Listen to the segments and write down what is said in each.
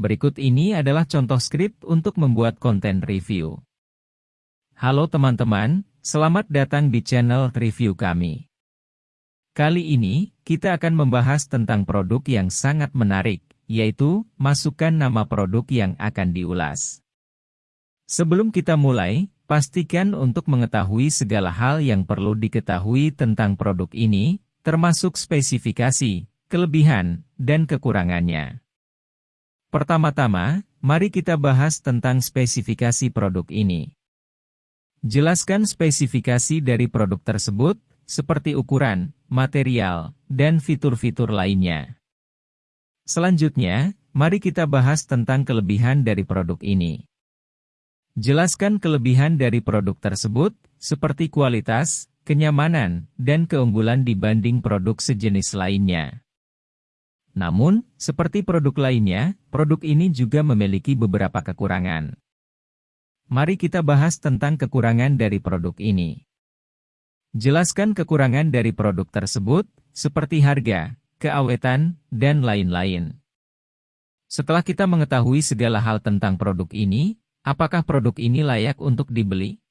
Berikut ini adalah contoh skrip untuk membuat konten review. Halo teman-teman, selamat datang di channel review kami. Kali ini, kita akan membahas tentang produk yang sangat menarik, yaitu, masukkan nama produk yang akan diulas. Sebelum kita mulai, pastikan untuk mengetahui segala hal yang perlu diketahui tentang produk ini, termasuk spesifikasi, kelebihan, dan kekurangannya. Pertama-tama, mari kita bahas tentang spesifikasi produk ini. Jelaskan spesifikasi dari produk tersebut, seperti ukuran, material, dan fitur-fitur lainnya. Selanjutnya, mari kita bahas tentang kelebihan dari produk ini. Jelaskan kelebihan dari produk tersebut, seperti kualitas, kenyamanan, dan keunggulan dibanding produk sejenis lainnya. Namun, seperti produk lainnya, produk ini juga memiliki beberapa kekurangan. Mari kita bahas tentang kekurangan dari produk ini. Jelaskan kekurangan dari produk tersebut, seperti harga, keawetan, dan lain-lain. Setelah kita mengetahui segala hal tentang produk ini, apakah produk ini layak untuk dibeli?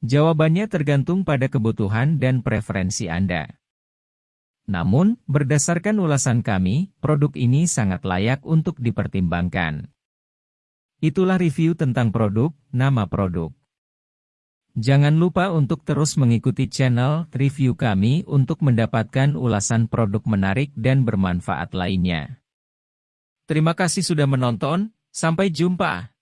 Jawabannya tergantung pada kebutuhan dan preferensi Anda. Namun, berdasarkan ulasan kami, produk ini sangat layak untuk dipertimbangkan. Itulah review tentang produk, nama produk. Jangan lupa untuk terus mengikuti channel review kami untuk mendapatkan ulasan produk menarik dan bermanfaat lainnya. Terima kasih sudah menonton, sampai jumpa.